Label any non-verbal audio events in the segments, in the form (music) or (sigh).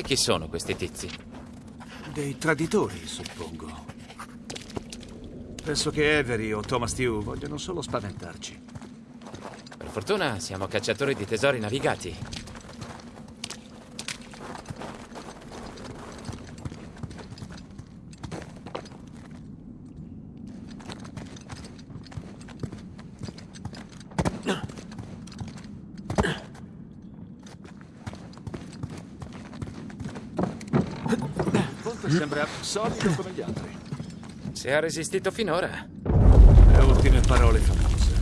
E chi sono questi tizi? Dei traditori, suppongo. Penso che Avery o Thomas Tew vogliono solo spaventarci. Per fortuna siamo cacciatori di tesori navigati. Ponte sembra solido come gli altri. Se ha resistito finora. Le ultime parole famose.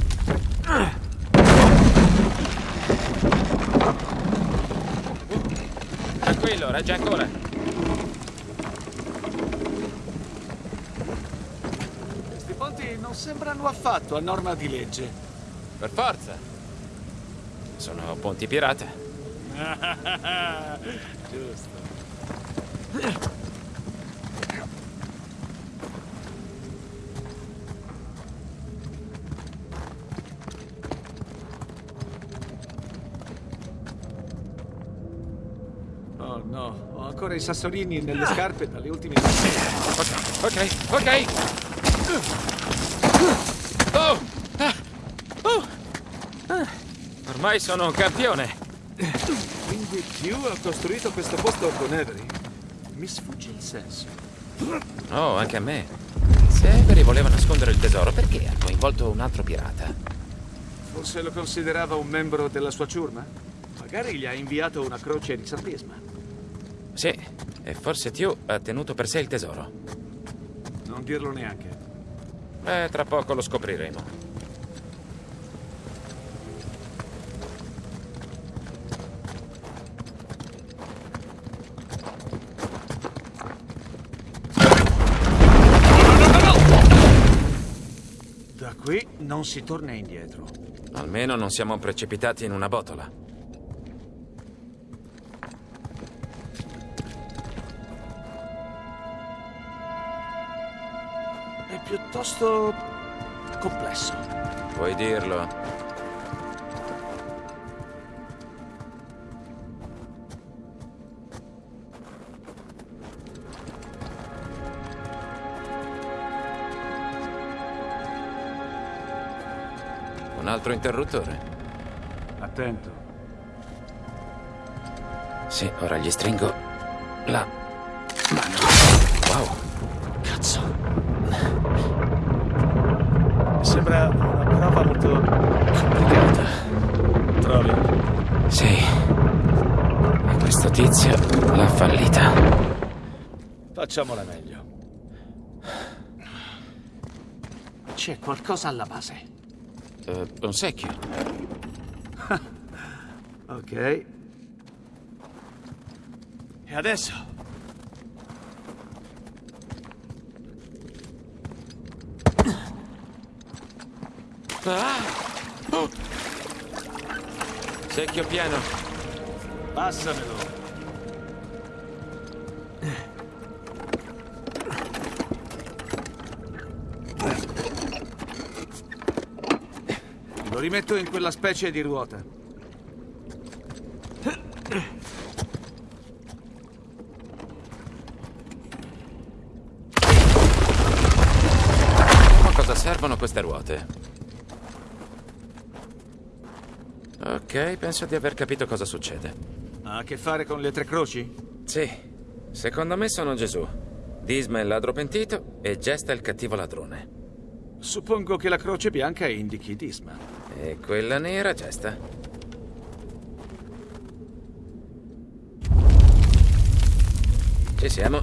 Tranquillo, regge ancora. Questi ponti non sembrano affatto a norma di legge. Per forza. Sono ponti pirata. (laughs) Giusto. Oh no, ho ancora i sassolini nelle scarpe dalle ultime Ok, ok, ok. Oh! Ah! Oh! Ah! Ormai sono un campione. Quindi Q ha costruito questo posto con Avery? Mi sfugge il senso. Oh, anche a me. Se Avery voleva nascondere il tesoro, perché ha coinvolto un altro pirata? Forse lo considerava un membro della sua ciurma? Magari gli ha inviato una croce di santisma. Sì, e forse Tio ha tenuto per sé il tesoro. Non dirlo neanche. Eh, tra poco lo scopriremo. Da qui non si torna indietro. Almeno non siamo precipitati in una botola. Piuttosto complesso. Puoi dirlo. Un altro interruttore? Attento. Sì, ora gli stringo la Sembra una prova molto complicata. Trovi? sì. E questo tizio l'ha fallita. Facciamola meglio. C'è qualcosa alla base. Eh, un secchio. (laughs) Ok. E adesso? Ah! Oh! Secchio pieno. Passamelo. Lo rimetto in quella specie di ruota. Ma cosa servono queste ruote? Ok, penso di aver capito cosa succede. Ha a che fare con le tre croci? Sì, secondo me sono Gesù. Disma è il ladro pentito e Gesta è il cattivo ladrone. Suppongo che la croce bianca indichi Disma. E quella nera Gesta. Ci siamo.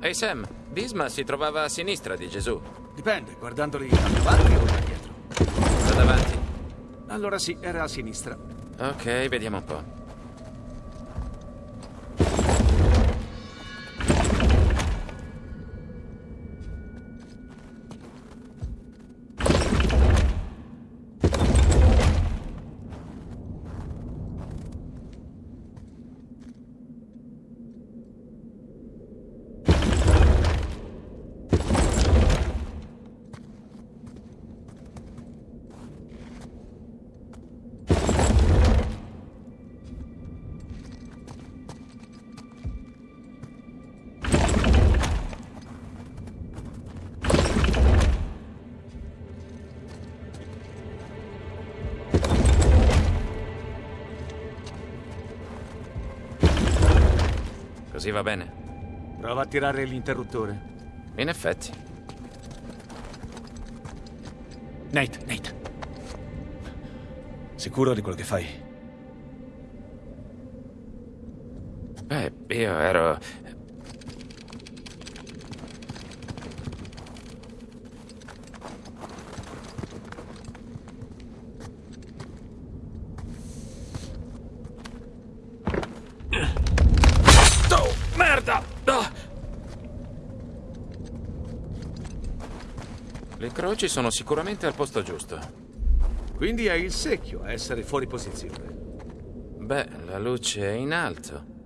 Ehi Sam, Disma si trovava a sinistra di Gesù. Dipende, guardandoli da davanti o da dietro. Da davanti. Allora sì, era a sinistra. Ok, vediamo un po'. Così va bene? Prova a tirare l'interruttore. In effetti. Nate, Nate. Sicuro di quello che fai? Beh, io ero... Oh, merda! Ah! Croci sono sicuramente al posto giusto. Quindi è il secchio a essere fuori posizione. Beh, la luce è in alto.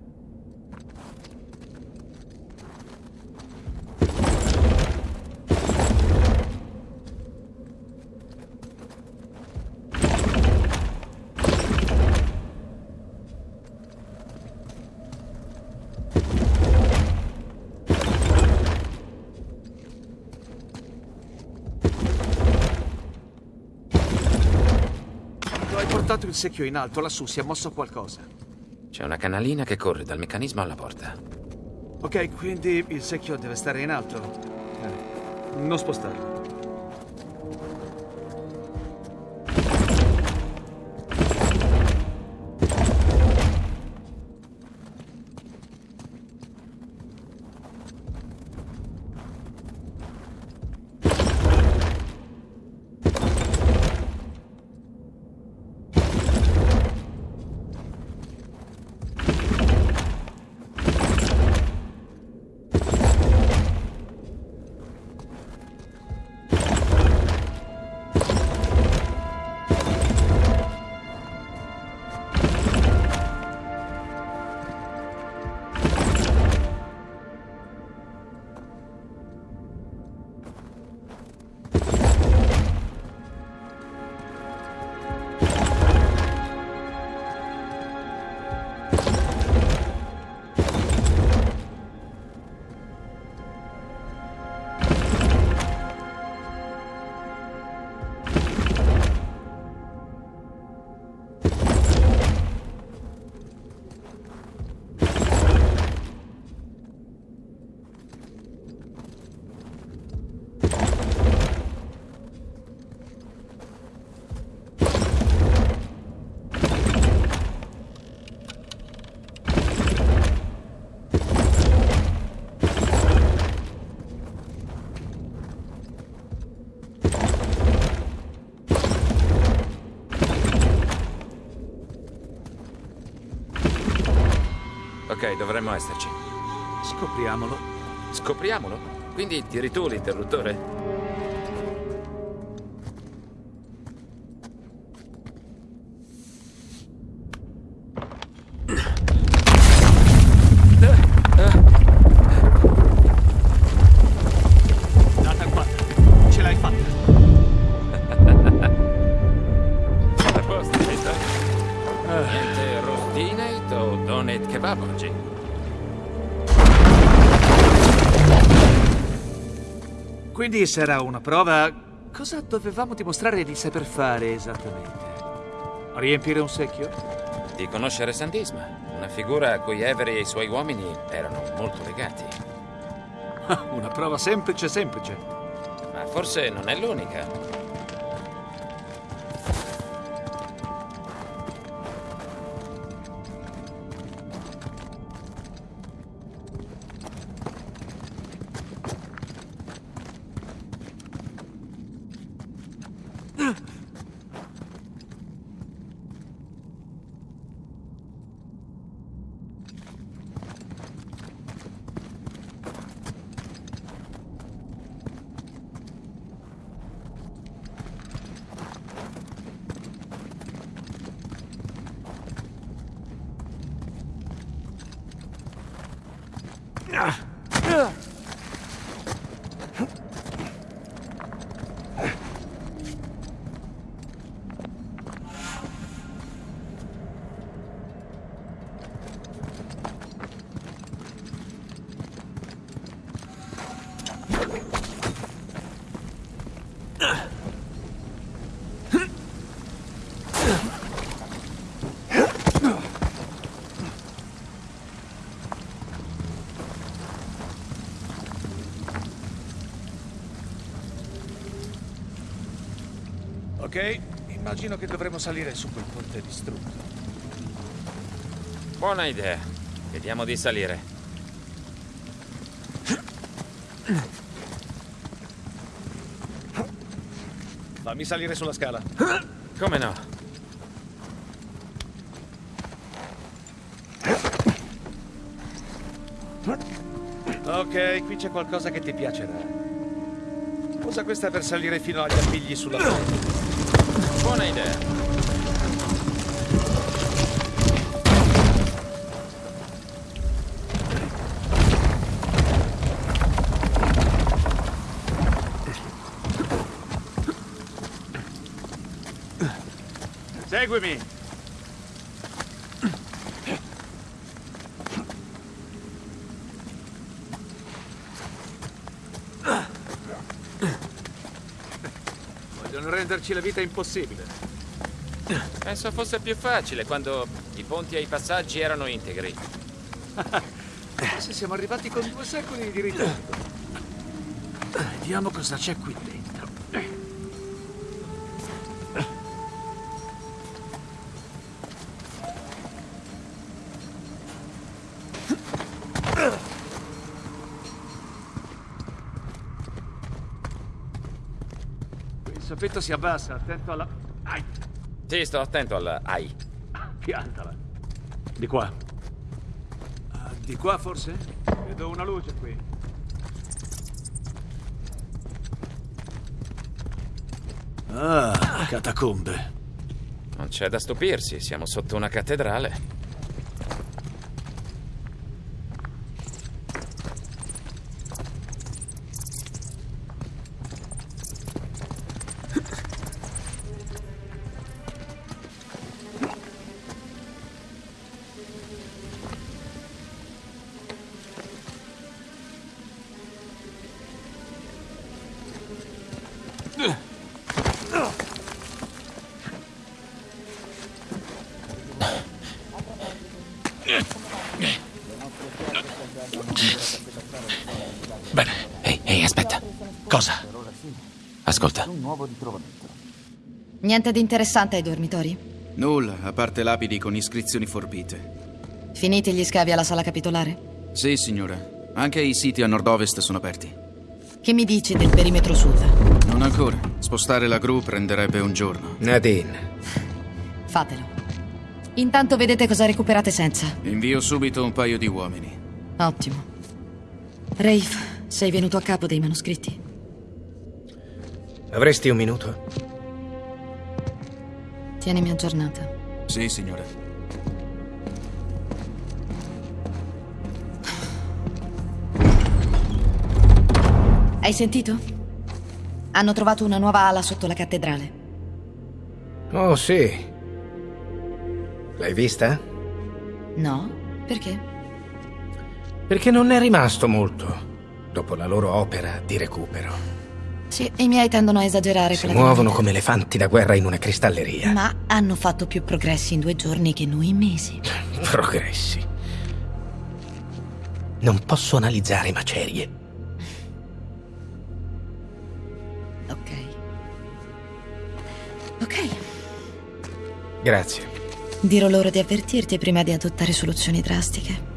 Portato il secchio in alto, lassù si è mosso qualcosa. C'è una canalina che corre dal meccanismo alla porta. Ok, quindi il secchio deve stare in alto. Eh, non spostarlo. Dovremmo esserci. Scopriamolo. Scopriamolo. Quindi tiri tu l'interruttore? Sarà una prova. Cosa dovevamo dimostrare di saper fare esattamente? Riempire un secchio? Di conoscere Sandisma, una figura a cui Avery e i suoi uomini erano molto legati. Ah, Una prova semplice, semplice. Ma forse non è l'unica. Ok, immagino che dovremo salire su quel ponte distrutto. Buona idea. Vediamo di salire. Fammi salire sulla scala. Come no? Ok, qui c'è qualcosa che ti piacerà. Usa questa per salire fino agli appigli sulla ponte. Buona idea. Seguimi! Vogliono renderci la vita impossibile. Penso fosse più facile quando i ponti e i passaggi erano integri. (laughs) Se siamo arrivati con due secoli di ritardo. Vediamo cosa c'è qui dentro. Soffitto si abbassa, attento alla... Ai, Sì, sto attento alla AI. piantala. Di qua. Ah, di qua forse? Vedo una luce qui. Ah, catacombe. Non c'è da stupirsi, siamo sotto una cattedrale. Niente di interessante ai dormitori? Nulla, a parte lapidi con iscrizioni forbite. Finiti gli scavi alla sala capitolare? Sì, signora. Anche i siti a nord-ovest sono aperti. Che mi dici del perimetro sud? Non ancora. Spostare la gru prenderebbe un giorno. Nadine, Fatelo. Intanto vedete cosa recuperate senza. Invio subito un paio di uomini. Ottimo. Rafe, sei venuto a capo dei manoscritti? avresti un minuto? Tienimi aggiornata. Sì, signora. Hai sentito? Hanno trovato una nuova ala sotto la cattedrale. Oh, sì. L'hai vista? No? Perché? Perché non è rimasto molto dopo la loro opera di recupero. Sì, i miei tendono a esagerare Si muovono come elefanti da guerra in una cristalleria. Ma hanno fatto più progressi in due giorni che noi in mesi. (laughs) Progressi. Non posso analizzare macerie. Ok. Ok. Grazie. Dirò loro di avvertirti prima di adottare soluzioni drastiche.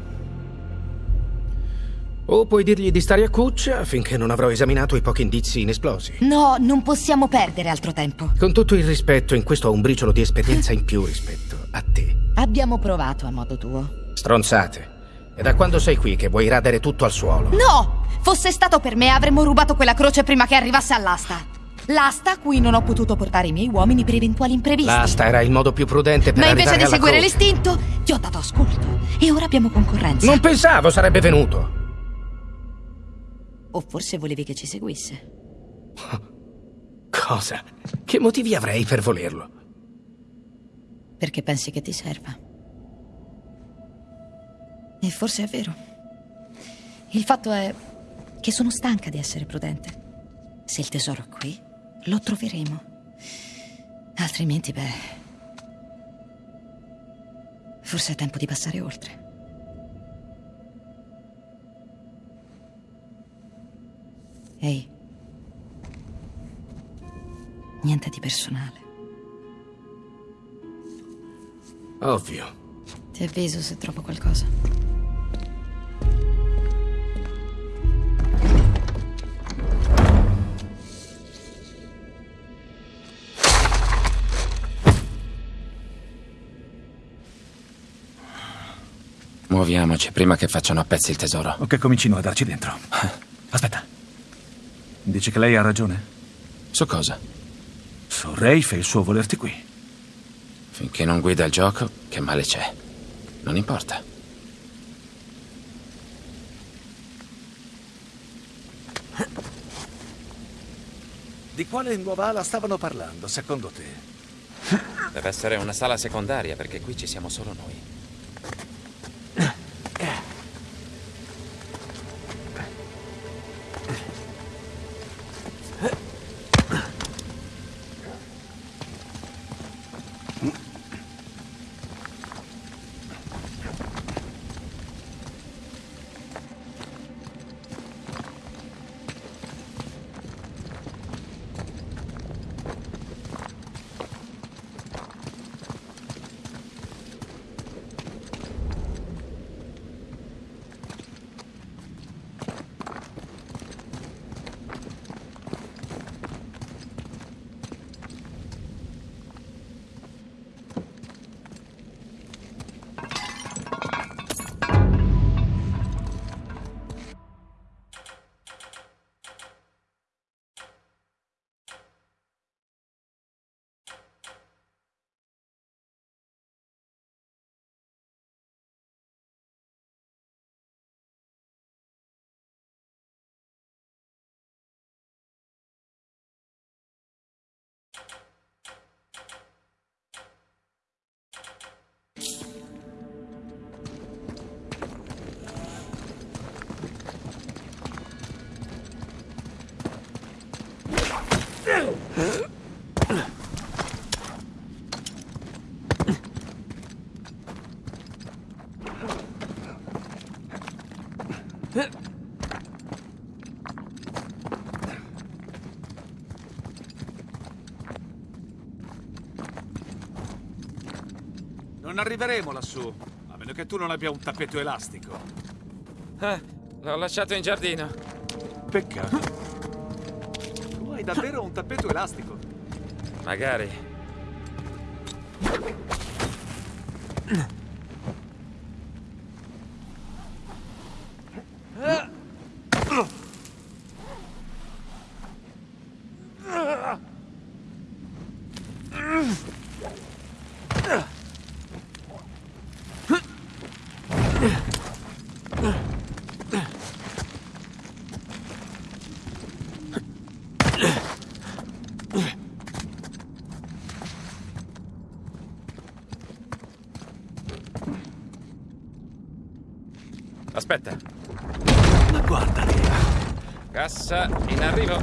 O puoi dirgli di stare a cuccia finché non avrò esaminato i pochi indizi inesplosi. No, non possiamo perdere altro tempo. Con tutto il rispetto, in questo ho un briciolo di esperienza in più rispetto a te. Abbiamo provato a modo tuo. Stronzate. È da quando sei qui che vuoi radere tutto al suolo. No! Fosse stato per me avremmo rubato quella croce prima che arrivasse all'asta. L'asta a cui non ho potuto portare i miei uomini per eventuali imprevisti. L'asta era il modo più prudente per Ma invece di seguire l'istinto, ti ho dato ascolto. E ora abbiamo concorrenza. Non pensavo sarebbe venuto. O forse volevi che ci seguisse. Cosa? Che motivi avrei per volerlo? Perché pensi che ti serva. E forse è vero. Il fatto è che sono stanca di essere prudente. Se il tesoro è qui, lo troveremo. Altrimenti, beh. Forse è tempo di passare oltre. Ehi. Niente di personale. Ovvio. Ti avviso se trovo qualcosa. Muoviamoci prima che facciano a pezzi il tesoro. O che comincino a darci dentro. Aspetta. Dici che lei ha ragione? Su cosa? Su Rafe e il suo volerti qui. Finché non guida il gioco, che male c'è? Non importa. Di quale nuova ala stavano parlando, secondo te? Deve essere una sala secondaria, perché qui ci siamo solo noi. Non arriveremo lassù, a meno che tu non abbia un tappeto elastico. Eh, l'ho lasciato in giardino. Peccato. Davvero un tappeto elastico? Magari. Aspetta. Ma guarda lì. Cassa in arrivo.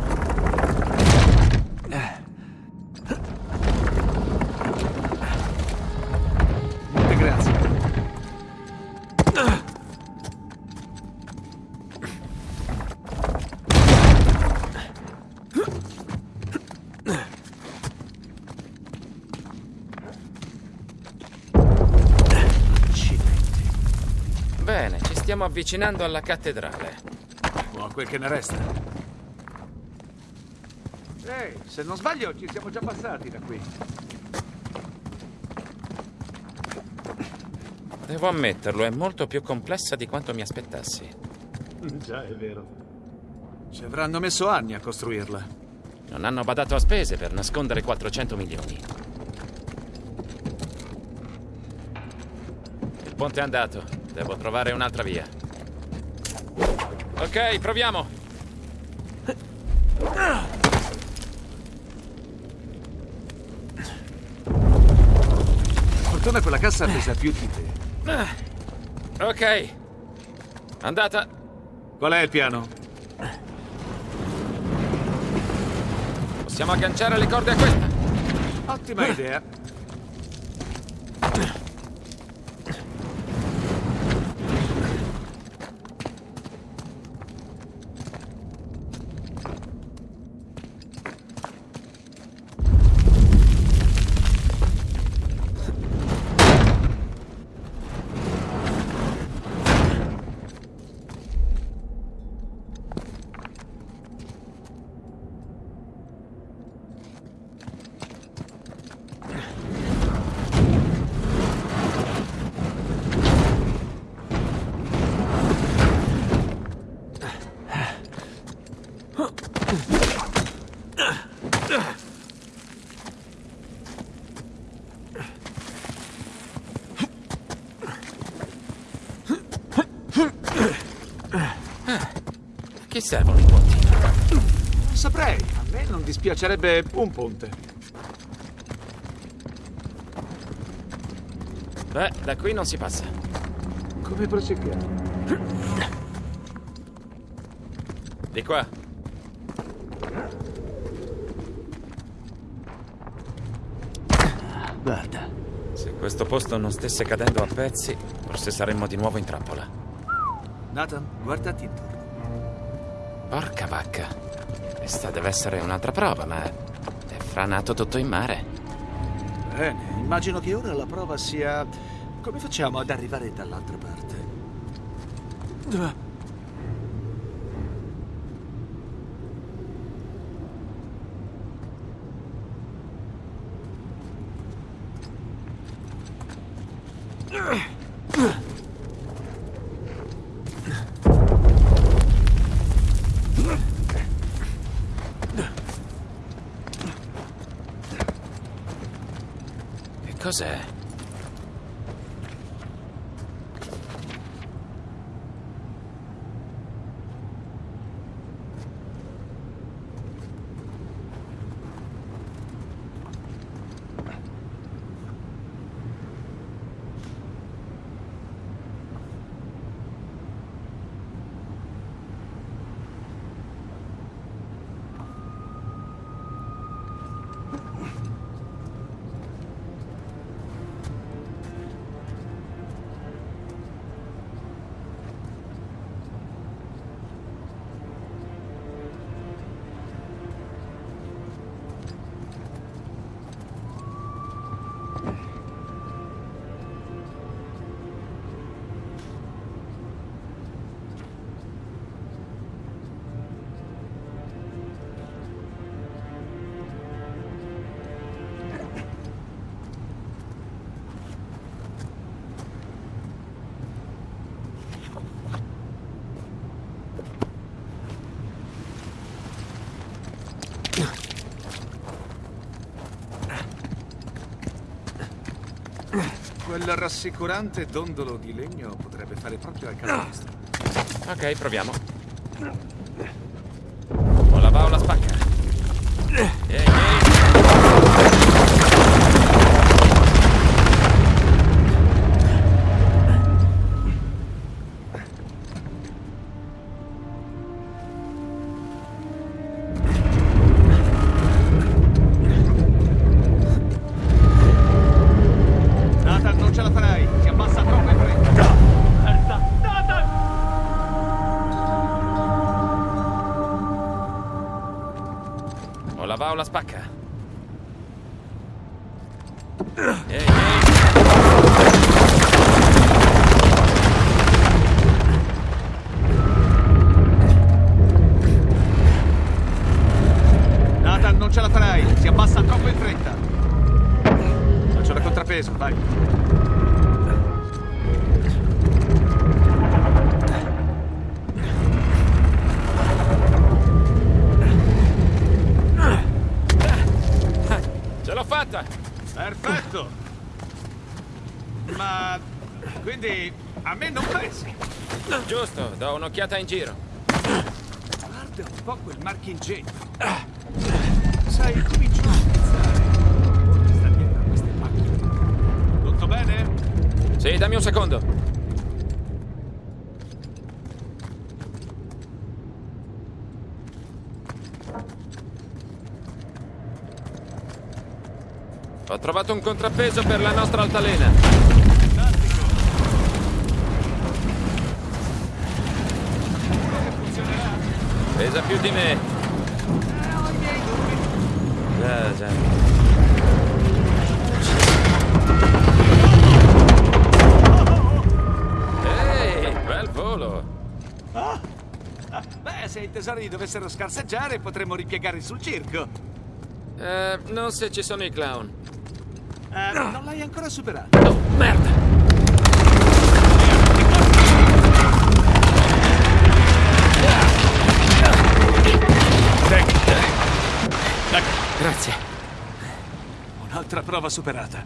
Molte grazie. Accidenti. Bene, ci stiamo avvicinando alla cattedrale. O a quel che ne resta. Se non sbaglio ci siamo già passati da qui. Devo ammetterlo, è molto più complessa di quanto mi aspettassi. Già, è vero. Ci avranno messo anni a costruirla. Non hanno badato a spese per nascondere 400 milioni. Il ponte è andato. Devo trovare un'altra via. Ok, proviamo. Fortuna quella cassa pesa più di te. Ok. Andata. Qual è il piano? Possiamo agganciare le corde a questa. Ottima idea. Servono i ponti? Non saprei, a me non dispiacerebbe un ponte. Beh, da qui non si passa. Come proseguiamo? Di qua. Guarda. Se questo posto non stesse cadendo a pezzi, forse saremmo di nuovo in trappola. Nathan, guardati intorno. Porca vacca. Questa deve essere un'altra prova, ma è franato tutto in mare. Bene, immagino che ora la prova sia... Come facciamo ad arrivare dall'altra parte? Ah, Che Quel rassicurante dondolo di legno potrebbe fare proprio al nostro. Ok, proviamo. Fatta! Perfetto! Ma... quindi a me non pensi? Giusto, do un'occhiata in giro. Guarda un po' quel marchingegno. Sai, comincio a pensare. Sta dietro a queste macchine? Tutto bene? Sì, dammi un secondo. Trovato un contrappeso per la nostra altalena. Pesa più di me. Già, già. Ehi, bel volo. Beh, se i tesori dovessero scarseggiare, potremmo ripiegarli sul circo. Eh, non se ci sono i clown. Eh, non l'hai ancora superato. Oh, merda! Grazie. Un'altra prova superata.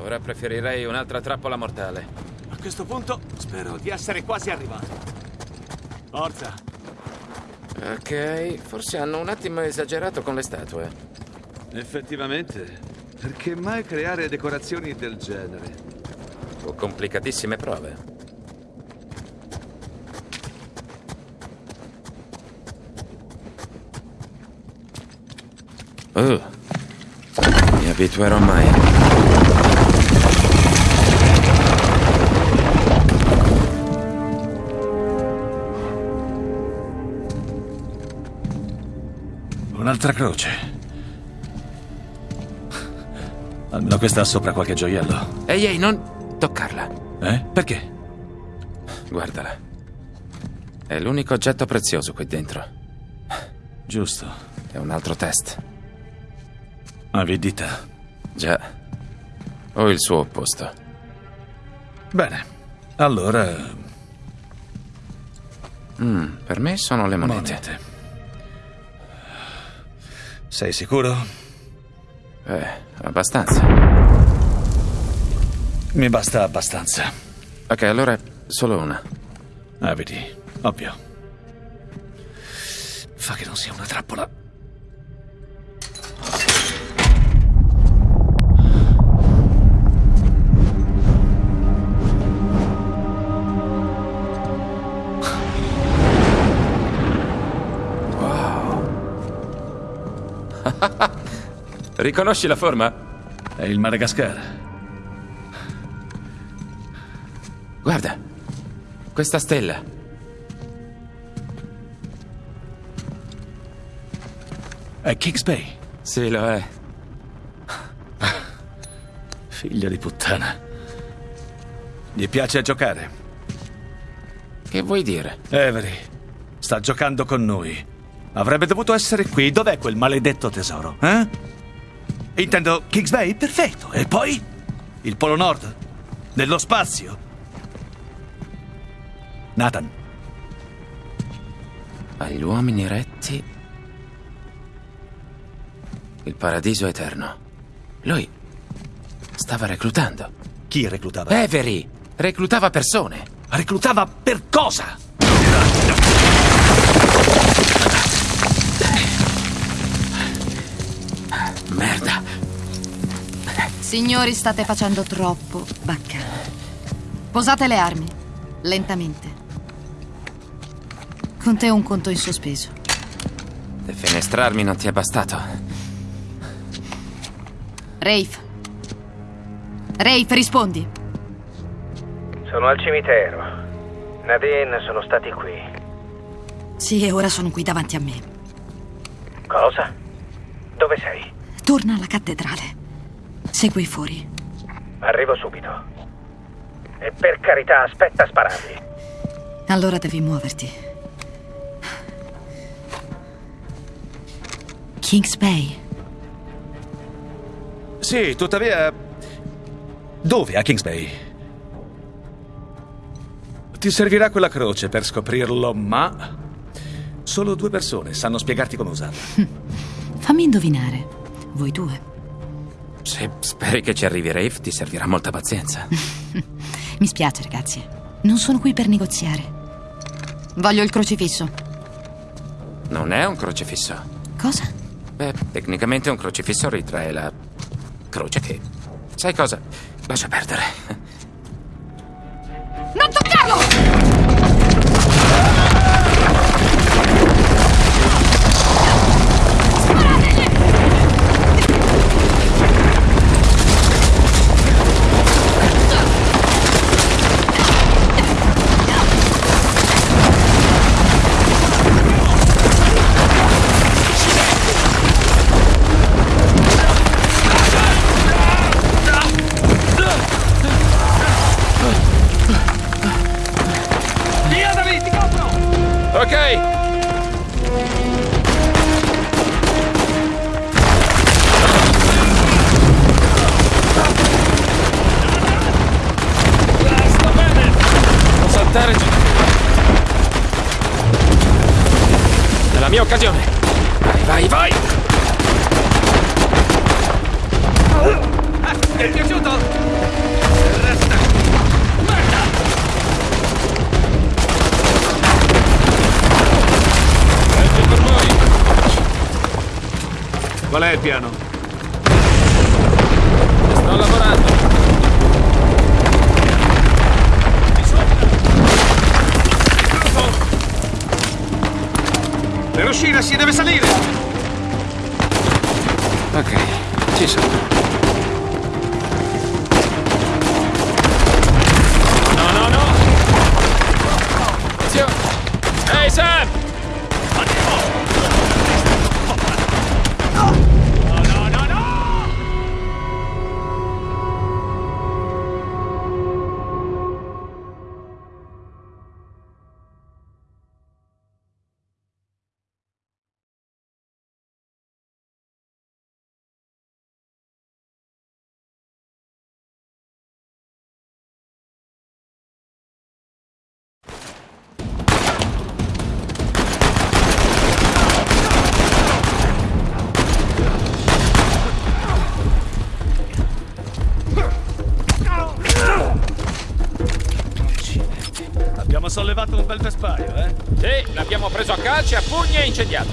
Ora preferirei un'altra trappola mortale. A questo punto spero di essere quasi arrivato. Forza. Ok, forse hanno un attimo esagerato con le statue. Effettivamente. Perché mai creare decorazioni del genere? O complicatissime prove. Uh, mi abituerò mai. Un'altra croce. Almeno questa ha sopra qualche gioiello. Ehi, ehi, non toccarla. Eh? Perché? Guardala. È l'unico oggetto prezioso qui dentro. Giusto. È un altro test. Avidità. Già. O il suo opposto. Bene. Allora, Mm, per me sono le monete. monete. Sei sicuro? Eh, abbastanza. Mi basta abbastanza. Ok, allora solo una. Ah, vedi, ovvio. Fa che non sia una trappola. Riconosci la forma? È il Madagascar. Guarda. Questa stella. È Kings Bay. Sì, lo è. Figlia di puttana. Gli piace giocare. Che vuoi dire? Avery, sta giocando con noi. Avrebbe dovuto essere qui. Dov'è quel maledetto tesoro? Eh? Intendo Kings Bay? Perfetto. E poi? Il Polo Nord? Nello spazio? Nathan, Agli uomini retti. Il paradiso eterno. Lui stava reclutando. chi reclutava? Avery reclutava persone. Reclutava per cosa? Signori, state facendo troppo baccano. Posate le armi, lentamente. Con te un conto in sospeso. Defenestrarmi non ti è bastato. Rafe. Rafe, rispondi. Sono al cimitero. Nadine sono stati qui. Sì, e ora sono qui davanti a me. Cosa? Dove sei? Torna alla cattedrale. Segui fuori. Arrivo subito. E per carità, aspetta a spararli. Allora devi muoverti. Kings Bay. Sì, tuttavia. Dove a Kings Bay? Ti servirà quella croce per scoprirlo, ma. Solo due persone sanno spiegarti come usarla. (laughs) Fammi indovinare. Voi due. Se speri che ci arrivi Rafe, ti servirà molta pazienza. (laughs) Mi spiace, ragazzi. Non sono qui per negoziare. Voglio il crocifisso. Non è un crocifisso. Cosa? Beh, tecnicamente un crocifisso ritrae la croce che... Sai cosa? Lascia perdere. Per uscire si deve salire! Ok, ci sono. No, no, no! Zio! Ehi, Sam! Preso a calci, a pugni e incendiato.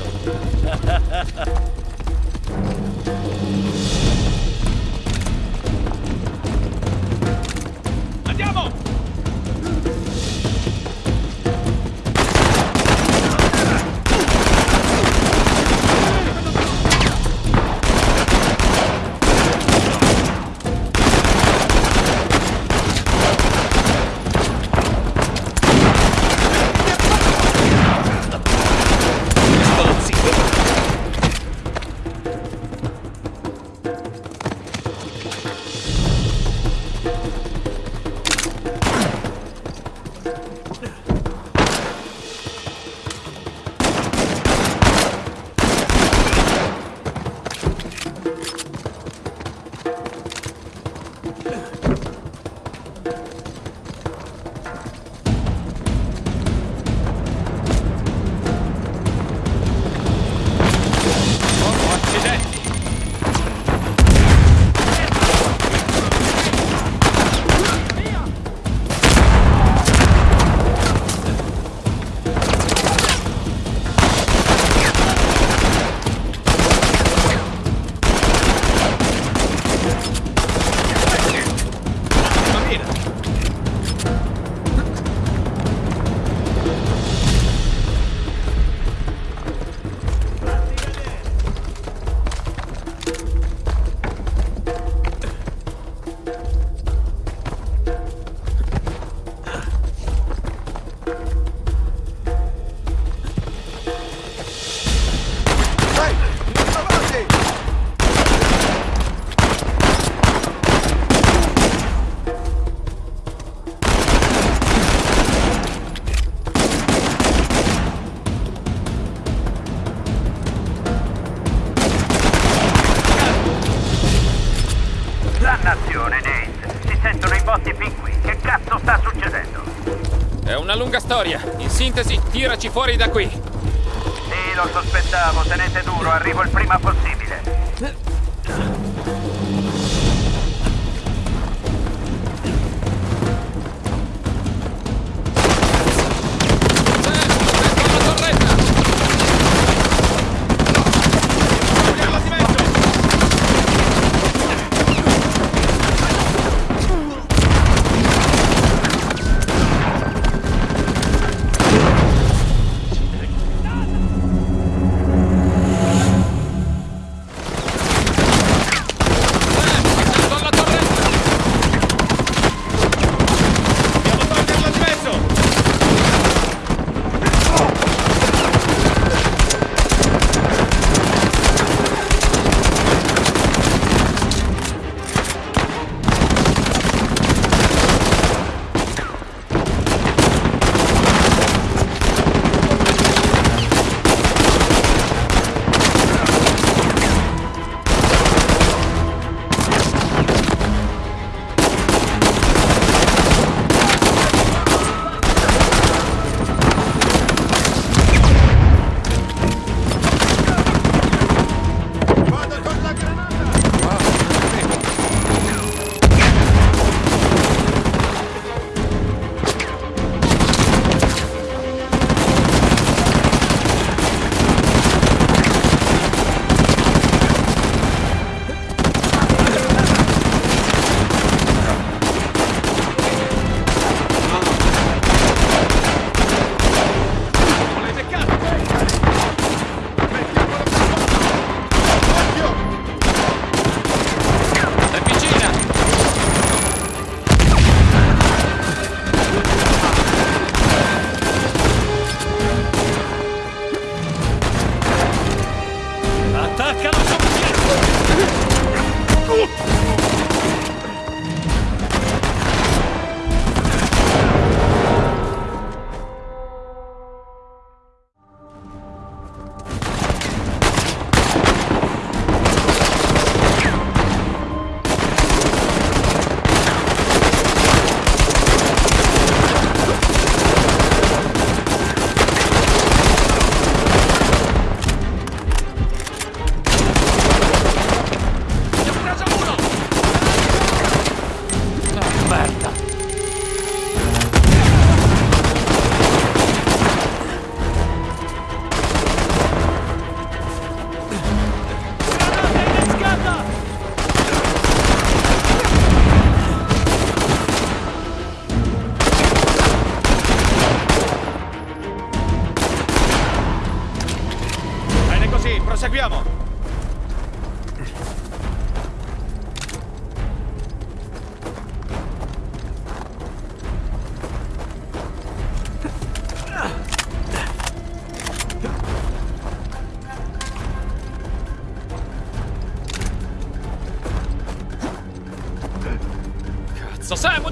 Sintesi, tiraci fuori da qui.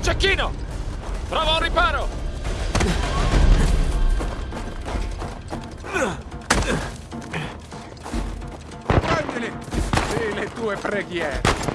Cecchino! Trova un riparo! Prendili! Sì, le tue preghiere.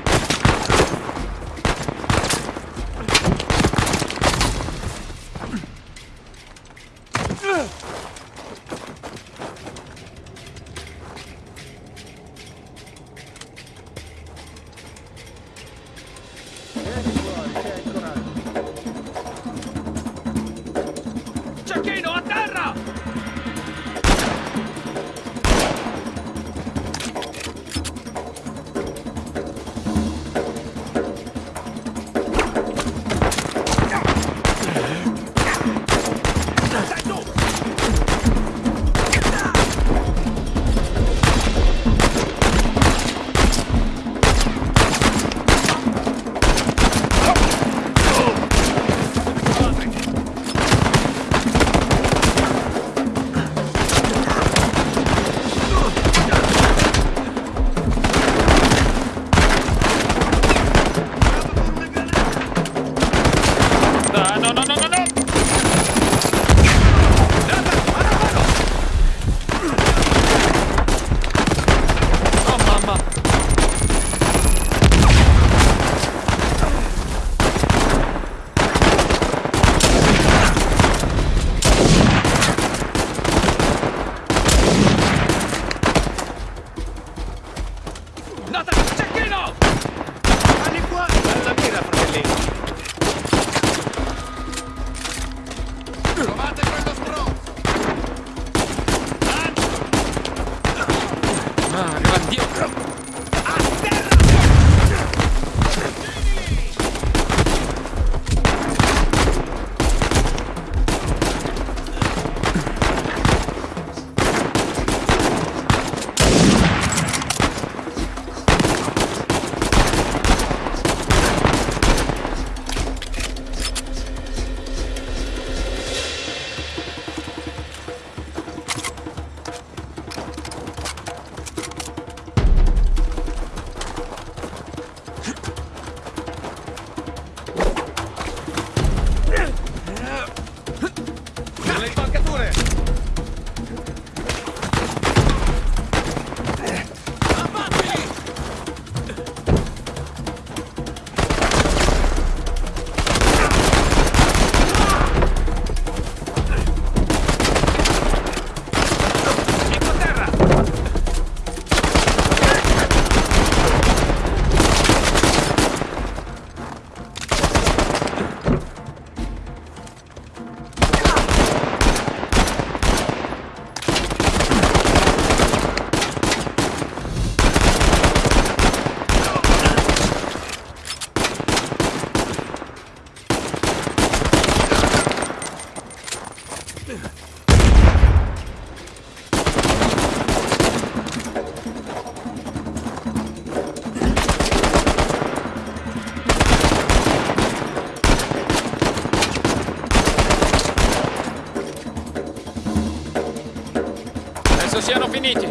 Finiti.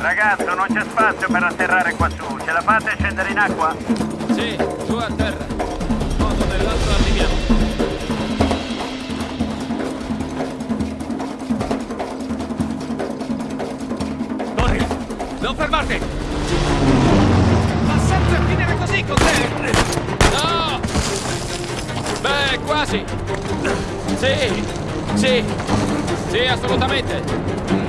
Ragazzo, non c'è spazio per atterrare qua su. Ce la fate a scendere in acqua? Sì, su a terra. Un modo o nell'altro arriviamo. Corri! Non fermarti! Ma sempre a finire così con te! No! Beh, quasi. Sì, sì, sì, assolutamente.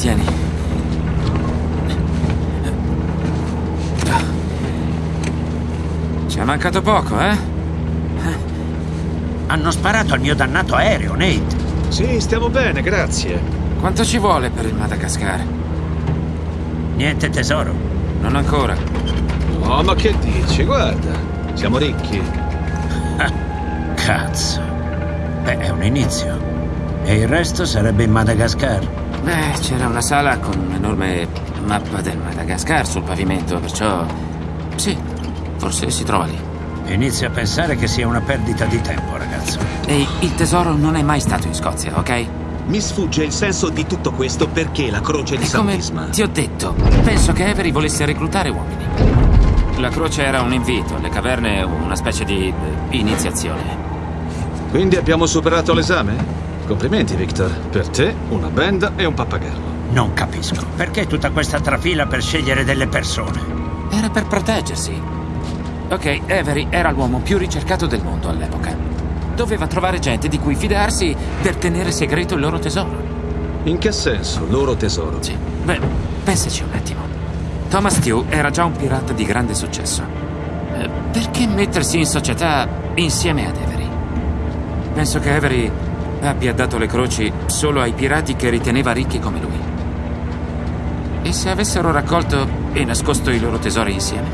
Tieni. Ci è mancato poco, eh? Hanno sparato al mio dannato aereo, Nate. Sì, stiamo bene, grazie. Quanto ci vuole per il Madagascar? Niente tesoro. Non ancora. Oh, ma che dici? Guarda, siamo ricchi. (laughs) Cazzo. Beh, è un inizio. E il resto sarebbe in Madagascar. Beh, c'era una sala con un'enorme mappa del Madagascar sul pavimento, perciò... Sì, forse si trova lì. Inizio a pensare che sia una perdita di tempo, ragazzo. Ehi, il tesoro non è mai stato in Scozia, ok? Mi sfugge il senso di tutto questo perché la croce di San come Bisma. ti ho detto, penso che Avery volesse reclutare uomini. La croce era un invito, le caverne una specie di eh, iniziazione. Quindi abbiamo superato l'esame? Complimenti, Victor. Per te, una benda e un pappagallo. Non capisco. Perché tutta questa trafila per scegliere delle persone? Era per proteggersi. Ok, Avery era l'uomo più ricercato del mondo all'epoca. Doveva trovare gente di cui fidarsi per tenere segreto il loro tesoro. In che senso, loro tesoro? Sì. Beh, pensaci un attimo. Thomas Tew era già un pirata di grande successo. Eh, perché mettersi in società insieme ad Avery? Penso che Avery abbia dato le croci solo ai pirati che riteneva ricchi come lui. E se avessero raccolto e nascosto i loro tesori insieme?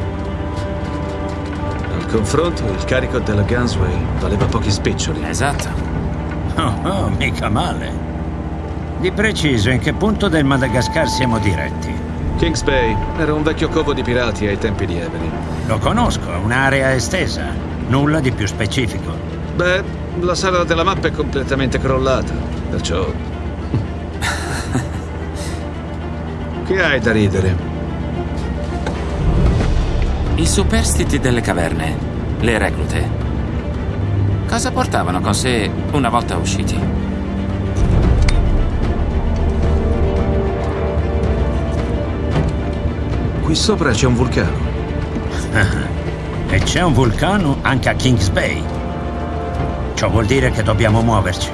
Al confronto, il carico della Gunsway valeva pochi spiccioli. Esatto. Oh, oh, mica male. Di preciso, in che punto del Madagascar siamo diretti? Kings Bay era un vecchio covo di pirati ai tempi di Avery. Lo conosco, è un'area estesa. Nulla di più specifico. Beh, la sala della mappa è completamente crollata, perciò... (laughs) che hai da ridere? I superstiti delle caverne, le reclute. Cosa portavano con sé una volta usciti? Qui sopra c'è un vulcano. (laughs) E c'è un vulcano anche a Kings Bay. Ciò vuol dire che dobbiamo muoverci.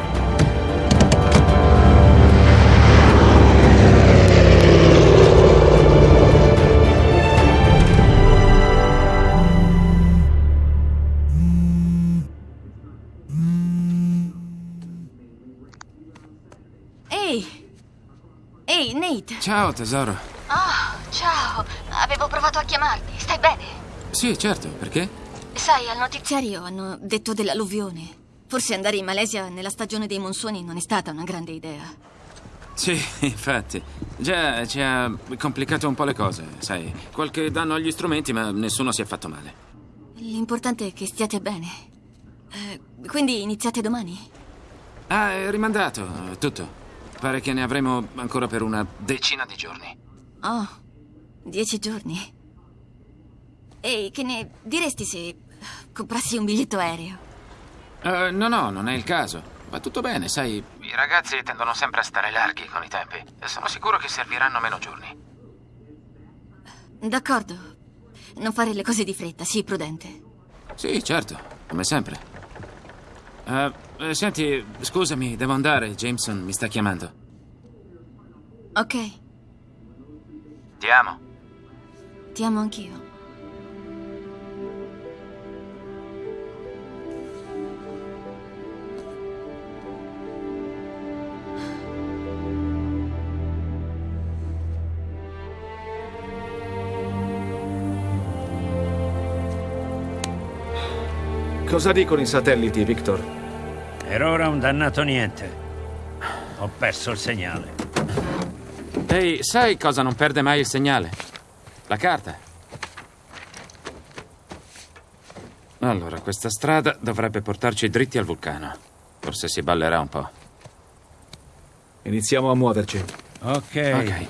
Ehi! Ehi, Nate! Ciao, tesoro. Oh, ciao! Avevo provato a chiamarti. Stai bene? Sì, certo, perché? Sai, al notiziario hanno detto dell'alluvione. Forse andare in Malesia nella stagione dei monsoni non è stata una grande idea. Sì, infatti. Già ci ha complicato un po' le cose, sai. Qualche danno agli strumenti, ma nessuno si è fatto male. L'importante è che stiate bene. Eh, quindi iniziate domani? Ah, è rimandato, tutto. Pare che ne avremo ancora per una decina di giorni. Oh, dieci giorni. Ehi, che ne diresti se comprassi un biglietto aereo? Eh, no, no, non è il caso. Va tutto bene, sai. I ragazzi tendono sempre a stare larghi con i tempi. E sono sicuro che serviranno meno giorni. D'accordo. Non fare le cose di fretta, sii prudente. Sì, certo, come sempre. Eh, senti, scusami, devo andare. Jameson mi sta chiamando. Ok, Ti amo. ti amo anch'io. Cosa dicono i satelliti, Victor? Per ora un dannato niente. Ho perso il segnale. Ehi, sai cosa non perde mai il segnale? La carta. Allora, questa strada dovrebbe portarci dritti al vulcano. Forse si ballerà un po'. Iniziamo a muoverci. Ok. Ok.